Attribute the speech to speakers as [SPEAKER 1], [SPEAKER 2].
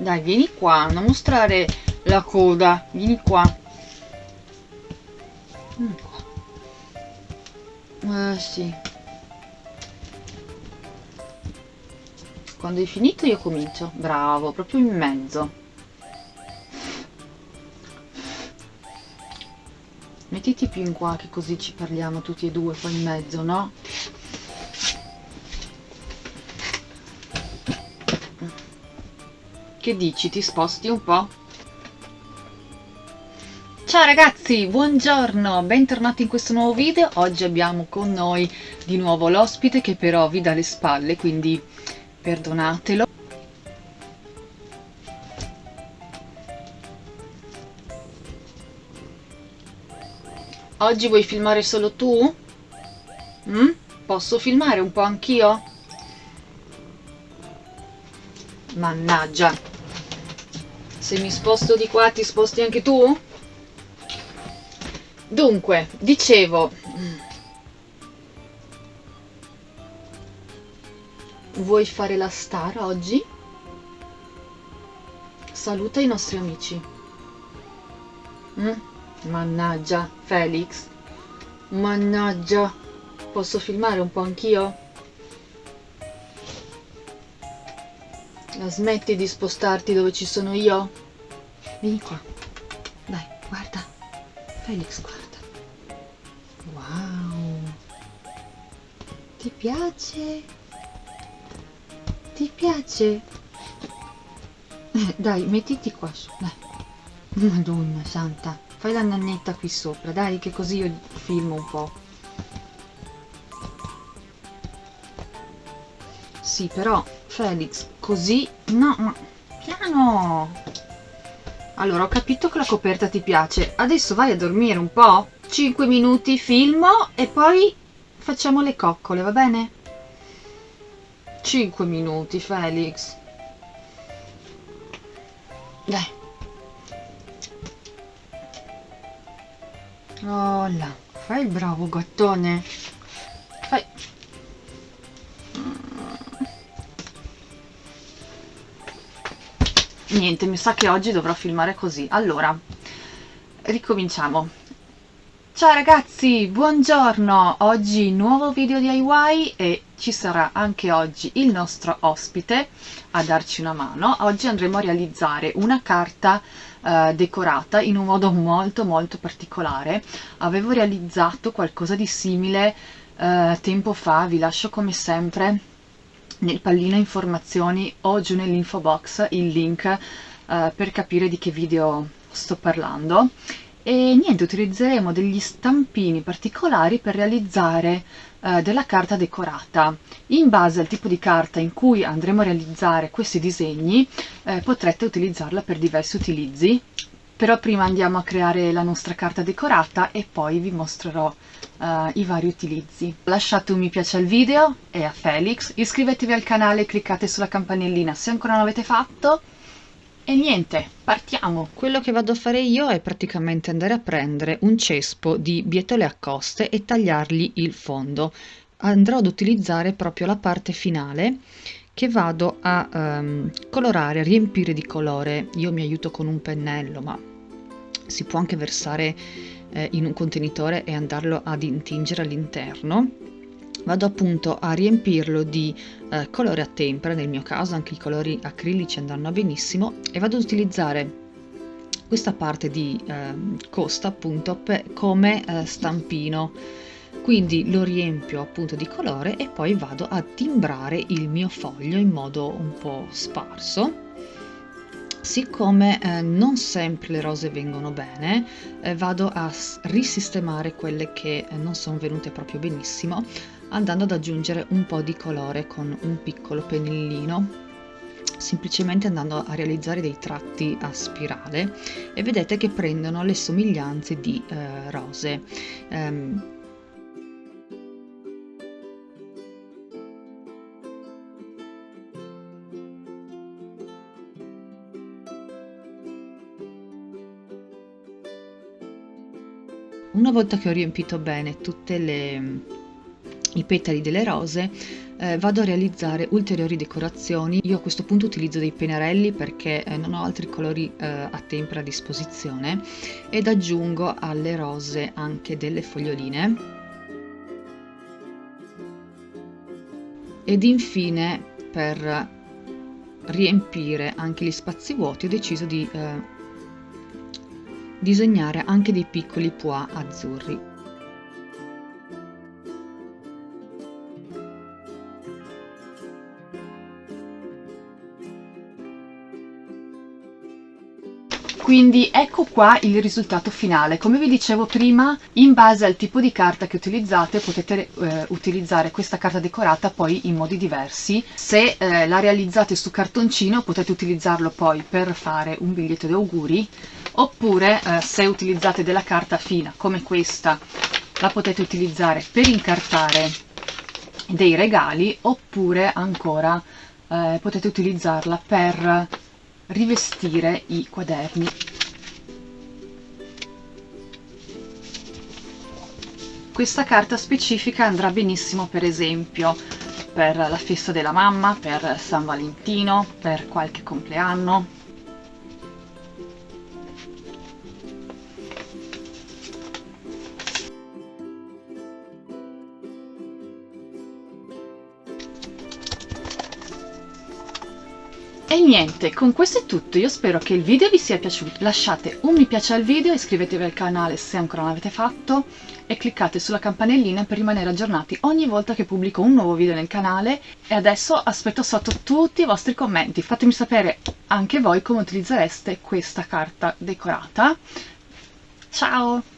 [SPEAKER 1] Dai, vieni qua, non mostrare la coda, vieni qua. Vieni qua. Eh, sì. Quando hai finito io comincio. Bravo, proprio in mezzo. Mettiti più in qua che così ci parliamo tutti e due qua in mezzo, no? Che dici? Ti sposti un po'? Ciao ragazzi, buongiorno, bentornati in questo nuovo video. Oggi abbiamo con noi di nuovo l'ospite che però vi dà le spalle, quindi perdonatelo. Oggi vuoi filmare solo tu? Mm? Posso filmare un po' anch'io? Mannaggia. Se mi sposto di qua ti sposti anche tu? Dunque, dicevo... Vuoi fare la star oggi? Saluta i nostri amici. Mm? Mannaggia, Felix. Mannaggia. Posso filmare un po' anch'io? La smetti di spostarti dove ci sono io? Vieni qua. Dai, guarda. Felix, guarda. Wow. Ti piace? Ti piace? Eh, dai, mettiti qua su, dai. Madonna santa. Fai la nannetta qui sopra, dai, che così io filmo un po'. Sì, però, Felix, così... No, ma... Piano! Allora, ho capito che la coperta ti piace. Adesso vai a dormire un po'. 5 minuti, filmo e poi facciamo le coccole, va bene? 5 minuti, Felix. Dai. Oh là, fai il bravo gattone. Fai. Niente, mi sa che oggi dovrò filmare così. Allora, ricominciamo. Ciao ragazzi, buongiorno! Oggi nuovo video DIY e ci sarà anche oggi il nostro ospite a darci una mano. Oggi andremo a realizzare una carta eh, decorata in un modo molto molto particolare. Avevo realizzato qualcosa di simile eh, tempo fa, vi lascio come sempre nel pallino informazioni o giù nell'info box il link eh, per capire di che video sto parlando. E niente utilizzeremo degli stampini particolari per realizzare eh, della carta decorata. In base al tipo di carta in cui andremo a realizzare questi disegni eh, potrete utilizzarla per diversi utilizzi però prima andiamo a creare la nostra carta decorata e poi vi mostrerò uh, i vari utilizzi. Lasciate un mi piace al video e a Felix, iscrivetevi al canale e cliccate sulla campanellina se ancora non l'avete fatto e niente, partiamo! Quello che vado a fare io è praticamente andare a prendere un cespo di bietole a coste e tagliargli il fondo. Andrò ad utilizzare proprio la parte finale che vado a um, colorare, riempire di colore. Io mi aiuto con un pennello, ma si può anche versare eh, in un contenitore e andarlo ad intingere all'interno. Vado appunto a riempirlo di eh, colore a tempera, nel mio caso anche i colori acrilici andranno benissimo, e vado ad utilizzare questa parte di eh, costa appunto per, come eh, stampino quindi lo riempio appunto di colore e poi vado a timbrare il mio foglio in modo un po' sparso siccome eh, non sempre le rose vengono bene eh, vado a risistemare quelle che eh, non sono venute proprio benissimo andando ad aggiungere un po' di colore con un piccolo pennellino semplicemente andando a realizzare dei tratti a spirale e vedete che prendono le somiglianze di eh, rose. Um, Una volta che ho riempito bene tutti i petali delle rose, eh, vado a realizzare ulteriori decorazioni. Io a questo punto utilizzo dei pennarelli perché eh, non ho altri colori eh, a tempera a disposizione ed aggiungo alle rose anche delle foglioline. Ed infine per riempire anche gli spazi vuoti ho deciso di eh, disegnare anche dei piccoli pois azzurri. quindi ecco qua il risultato finale. Come vi dicevo prima in base al tipo di carta che utilizzate potete eh, utilizzare questa carta decorata poi in modi diversi. Se eh, la realizzate su cartoncino potete utilizzarlo poi per fare un biglietto di auguri oppure eh, se utilizzate della carta fina come questa la potete utilizzare per incartare dei regali oppure ancora eh, potete utilizzarla per rivestire i quaderni. Questa carta specifica andrà benissimo per esempio per la festa della mamma, per San Valentino, per qualche compleanno, E niente, con questo è tutto, io spero che il video vi sia piaciuto, lasciate un mi piace al video, iscrivetevi al canale se ancora non l'avete fatto e cliccate sulla campanellina per rimanere aggiornati ogni volta che pubblico un nuovo video nel canale e adesso aspetto sotto tutti i vostri commenti, fatemi sapere anche voi come utilizzereste questa carta decorata. Ciao!